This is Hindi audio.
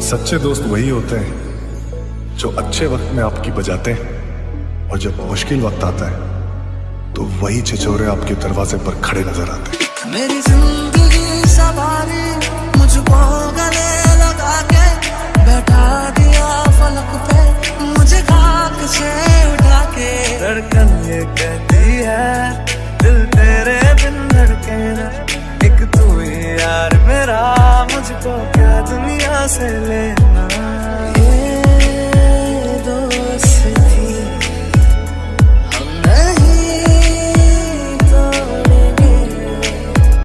सच्चे दोस्त वही होते हैं जो अच्छे वक्त में आपकी बजाते हैं और जब मुश्किल वक्त आता है तो वही छिछोरे आपके दरवाजे पर खड़े नज़र आते हैं। मेरी ज़िंदगी सवारी मुझको गले लगा के बैठा दिया फलक पे मुझे खाक से उठा के। धड़कन ये कहती है दिल तेरे बिन धड़के एक तू ही यार मेरा मुझको क्या se.